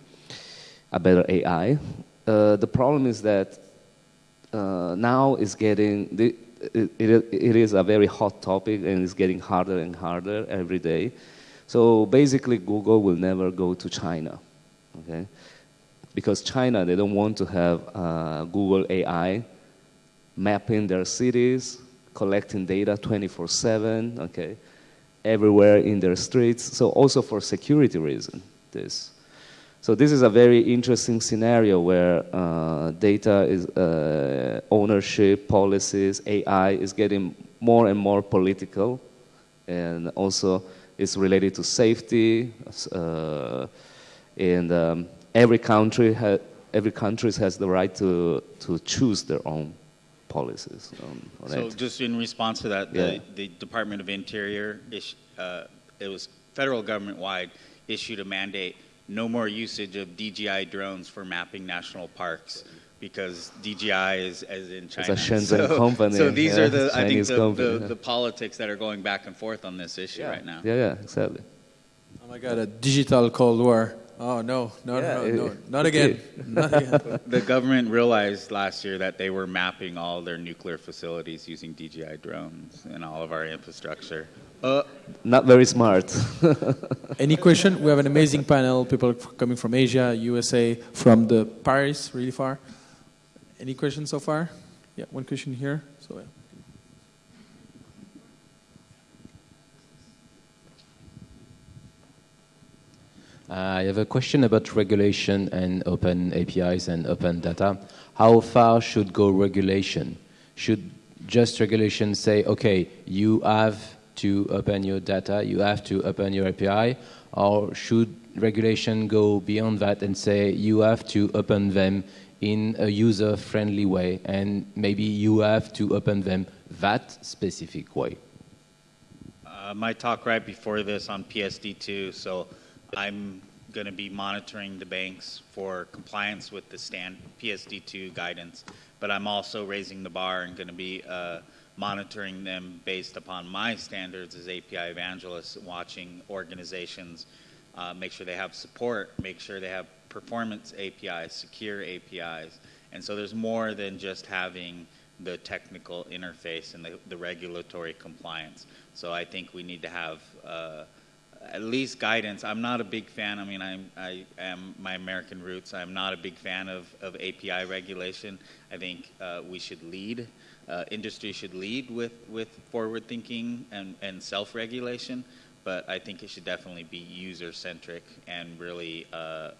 a better AI. Uh, the problem is that uh, now it's getting, the, it, it, is a very hot topic and it's getting harder and harder every day. So basically Google will never go to China, okay? Because China, they don't want to have uh, Google AI mapping their cities, collecting data 24-7, okay? everywhere in their streets. So also for security reason, this. So this is a very interesting scenario where uh, data is uh, ownership, policies, AI is getting more and more political, and also it's related to safety. Uh, and um, every country every country has the right to to choose their own policies. Um, so it. just in response to that, the, the Department of Interior, uh, it was federal government-wide, issued a mandate no more usage of DJI drones for mapping national parks because DJI is as in China. It's a Shenzhen so, company. So these yeah, are the Chinese I think the, the, the, the, politics that are going back and forth on this issue yeah. right now. Yeah, yeah, exactly. Oh my God, a digital Cold War. Oh no, no, yeah, no, no, no, not again. not again. The government realized last year that they were mapping all their nuclear facilities using DJI drones and all of our infrastructure. Uh, not very smart. Any question? We have an amazing panel. People coming from Asia, USA, from the Paris, really far. Any questions so far? Yeah, one question here. So. Yeah. I have a question about regulation and open APIs and open data. How far should go regulation? Should just regulation say, okay, you have to open your data, you have to open your API, or should regulation go beyond that and say you have to open them in a user-friendly way and maybe you have to open them that specific way? Uh, my talk right before this on PSD2, so I'm going to be monitoring the banks for compliance with the stand PSD2 guidance, but I'm also raising the bar and going to be uh, monitoring them based upon my standards as API evangelists, watching organizations, uh, make sure they have support, make sure they have performance APIs, secure APIs. And so there's more than just having the technical interface and the, the regulatory compliance. So I think we need to have uh, at least guidance. I'm not a big fan. I mean, I'm, I am my American roots. I'm not a big fan of, of API regulation. I think uh, we should lead uh, industry should lead with, with forward thinking and, and self regulation, but I think it should definitely be user centric and really uh,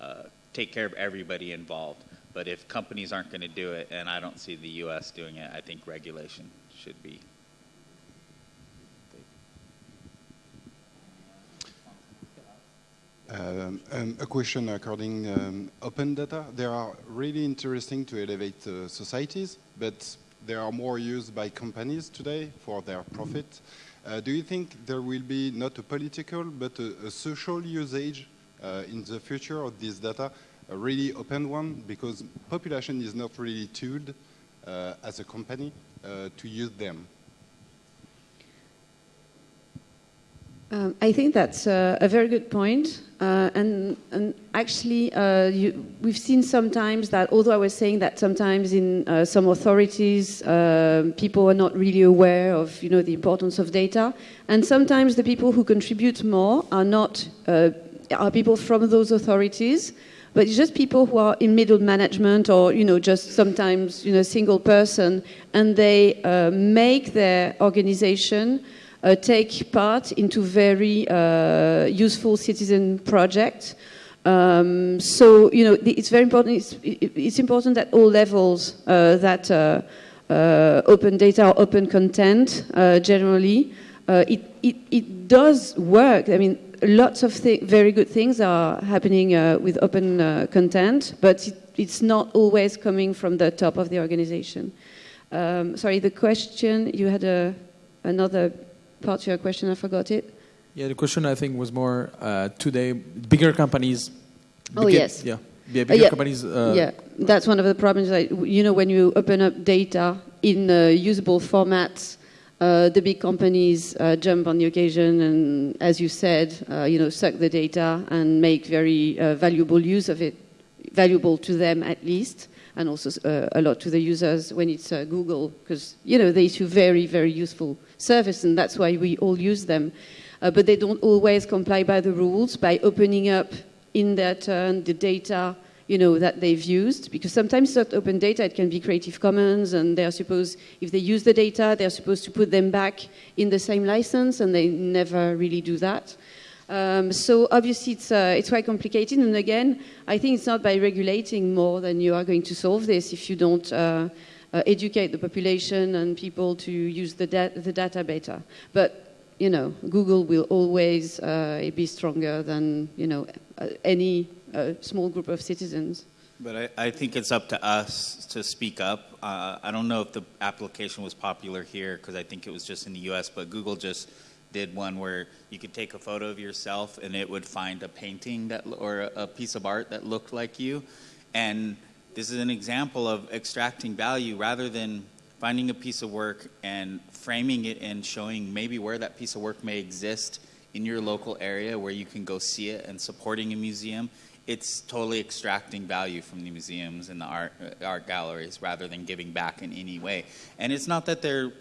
uh, take care of everybody involved. But if companies aren't going to do it, and I don't see the US doing it, I think regulation should be. Um, um, a question according um, open data. They are really interesting to elevate uh, societies, but they are more used by companies today for their profit. Uh, do you think there will be not a political but a, a social usage uh, in the future of this data, a really open one? Because population is not really tooled uh, as a company uh, to use them. Um, I think that's a, very good point. Uh, and, and, actually, uh, you, we've seen sometimes that, although I was saying that sometimes in uh, some authorities, uh, people are not really aware of, you know, the importance of data, and sometimes the people who contribute more are not uh, are people from those authorities, but it's just people who are in middle management or, you know, just sometimes, you know, single person, and they make their organization uh, take part into very uh, useful citizen projects. Um, so you know it's very important. It's, it's important at all levels uh, that uh, uh, open data or open content generally it, it, it does work. I mean, lots of very good things are happening with open content, but it, it's not always coming from the top of the organization. Um, sorry, the question you had a, another part of your question. I forgot it. Yeah, the question I think was more uh, today. Bigger companies. Oh yes. Yeah. Yeah, bigger uh, yeah. companies. Uh, yeah, that's one of the problems. Like, you know, when you open up data in uh, usable formats, uh, the big companies uh, jump on the occasion and, as you said, you know, suck the data and make very valuable use of it, valuable to them at least and also uh, a lot to the users when it's uh, Google, because you know they issue very, very useful service, and that's why we all use them. Uh, but they don't always comply by the rules by opening up in their turn the data you know that they've used because sometimes it's not open data it can be creative commons and they're supposed if they use the data they're supposed to put them back in the same license and they never really do that um, so obviously it's, uh, it's quite complicated. And again, I think it's not by regulating more than you are going to solve this if you don't uh, uh, educate the population and people to use the, da the data better. But, you know, Google will always uh, be stronger than, you know, uh, any uh, small group of citizens. But I, I, think it's up to us to speak up. I don't know if the application was popular here because I think it was just in the US, but Google just did one where you could take a photo of yourself and it would find a painting that or a piece of art that looked like you. And this is an example of extracting value rather than finding a piece of work and framing it and showing maybe where that piece of work may exist in your local area where you can go see it and supporting a museum. It's totally extracting value from the museums and the art uh, art galleries rather than giving back in any way. And it's not that they're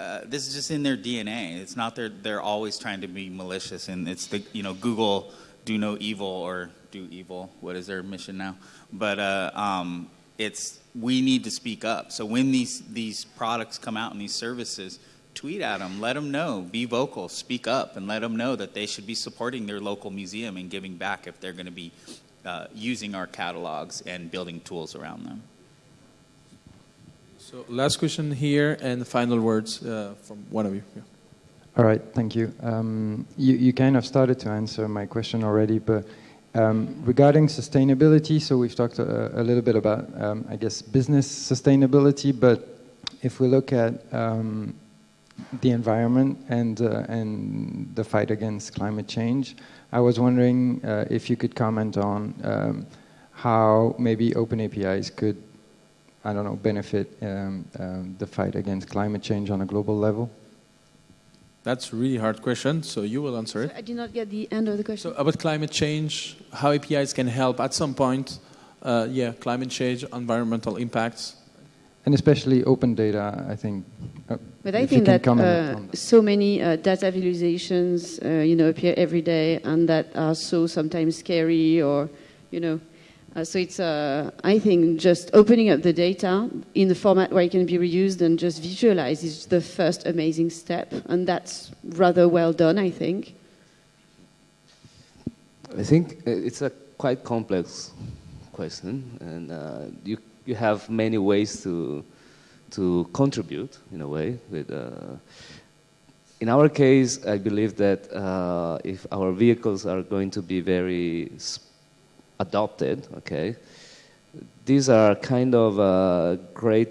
uh, this is just in their DNA. It's not they're they're always trying to be malicious, and it's the you know Google do no evil or do evil. What is their mission now? But uh, um, it's we need to speak up. So when these these products come out and these services, tweet at them, let them know, be vocal, speak up, and let them know that they should be supporting their local museum and giving back if they're going to be uh, using our catalogs and building tools around them. So last question here and final words uh, from one of you. Yeah. All right, thank you. Um, you. You kind of started to answer my question already, but um, regarding sustainability, so we've talked a, a little bit about, um, I guess, business sustainability, but if we look at um, the environment and, uh, and the fight against climate change, I was wondering uh, if you could comment on um, how maybe open APIs could I don't know, benefit um, um, the fight against climate change on a global level? That's a really hard question, so you will answer it. I did not get the end of the question. So about climate change, how APIs can help at some point, uh, yeah, climate change, environmental impacts. And especially open data, I think. Uh, but I think that, uh, that, so many uh, data visualizations, uh, you know, appear every day and that are so sometimes scary or, you know, uh, so it's, uh, I think, just opening up the data in the format where it can be reused and just visualize is the first amazing step, and that's rather well done, I think. I think it's a quite complex question, and uh, you you have many ways to to contribute in a way. With uh, in our case, I believe that uh, if our vehicles are going to be very adopted, okay, these are kind of uh, great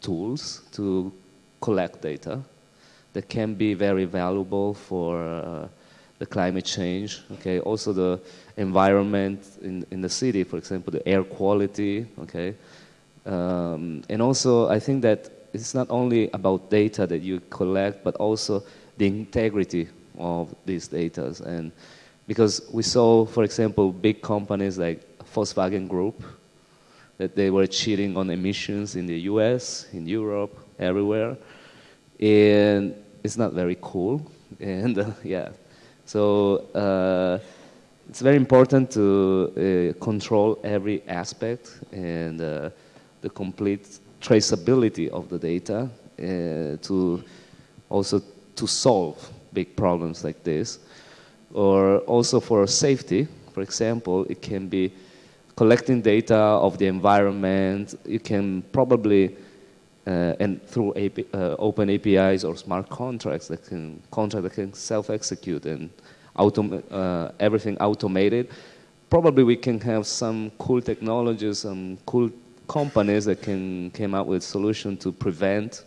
tools to collect data that can be very valuable for uh, the climate change, okay, also the environment in, in the city, for example, the air quality, okay, um, and also I think that it's not only about data that you collect, but also the integrity of these data. And because we saw, for example, big companies like Volkswagen Group, that they were cheating on emissions in the US, in Europe, everywhere. And it's not very cool. And uh, yeah, so uh, it's very important to uh, control every aspect and uh, the complete traceability of the data uh, to also to solve big problems like this. Or also for safety, for example, it can be collecting data of the environment. You can probably, uh, and through AP, uh, open APIs or smart contracts that can contract that can self-execute and autom uh, everything automated. Probably we can have some cool technologies, some cool companies that can came up with solution to prevent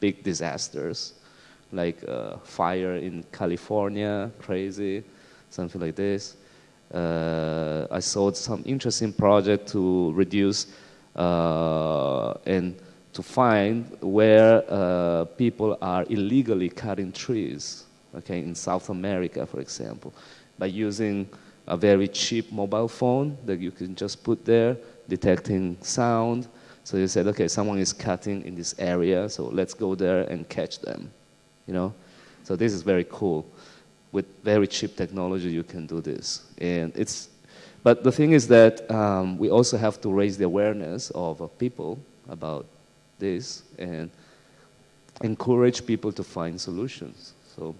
big disasters, like uh, fire in California, crazy, something like this. Uh, I saw some interesting project to reduce uh, and to find where uh, people are illegally cutting trees, okay, in South America, for example, by using a very cheap mobile phone that you can just put there, detecting sound. So you said, okay, someone is cutting in this area, so let's go there and catch them, you know? So this is very cool with very cheap technology, you can do this. And it's, but the thing is that um, we also have to raise the awareness of uh, people about this and encourage people to find solutions. So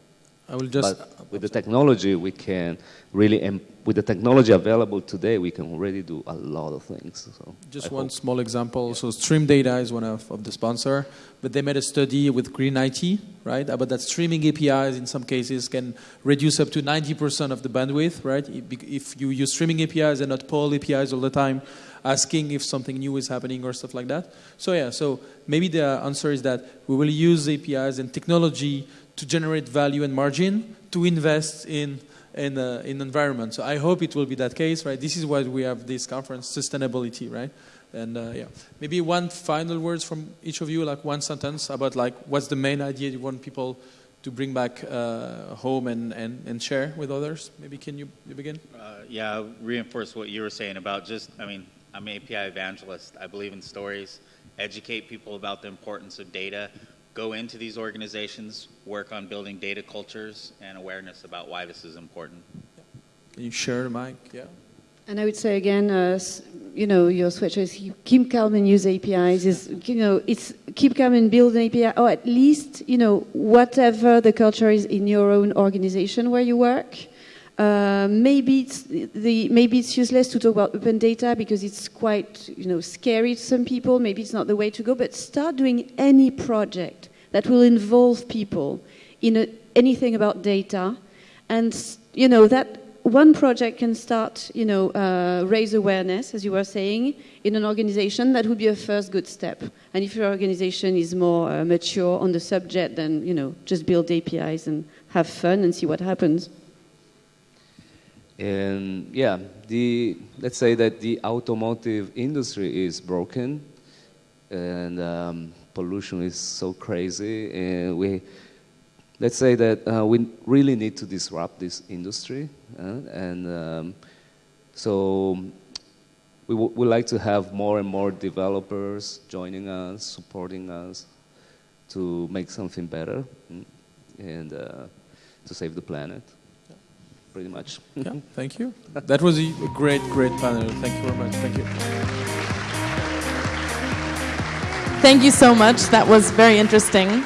I will just. But with the technology, we can really, with the technology available today, we can already do a lot of things. So just I one hope. small example. So Stream Data is one of, of the sponsor, but they made a study with Green IT, right, about that streaming APIs in some cases can reduce up to 90% of the bandwidth, right? If you use streaming APIs and not poll APIs all the time, asking if something new is happening or stuff like that. So yeah, so maybe the answer is that we will use APIs and technology to generate value and margin to invest in in, uh, in environment. So I hope it will be that case, right? This is why we have this conference, sustainability, right? And uh, yeah, maybe one final words from each of you, like one sentence about like what's the main idea you want people to bring back uh, home and, and, and share with others. Maybe can you, you begin? Uh, yeah, reinforce what you were saying about just, I mean, I'm an API evangelist. I believe in stories. Educate people about the importance of data go into these organizations, work on building data cultures and awareness about why this is important. Can you share the mic? Yeah. And I would say again, uh, you know, your switch is keep calm and use APIs. Is you know, it's keep calm and build an API, or at least you know whatever the culture is in your own organization where you work. Uh, maybe it's the maybe it's useless to talk about open data because it's quite you know scary to some people. Maybe it's not the way to go. But start doing any project that will involve people in a, anything about data, and you know that one project can start you know uh, raise awareness, as you were saying, in an organization. That would be a first good step. And if your organization is more uh, mature on the subject, then you know just build APIs and have fun and see what happens. And yeah, the, let's say that the automotive industry is broken and um, pollution is so crazy. And we, let's say that uh, we really need to disrupt this industry. Uh, and um, so we would like to have more and more developers joining us, supporting us to make something better mm, and uh, to save the planet pretty much. yeah, thank you. That was a great, great panel. Thank you very much. Thank you. Thank you so much. That was very interesting.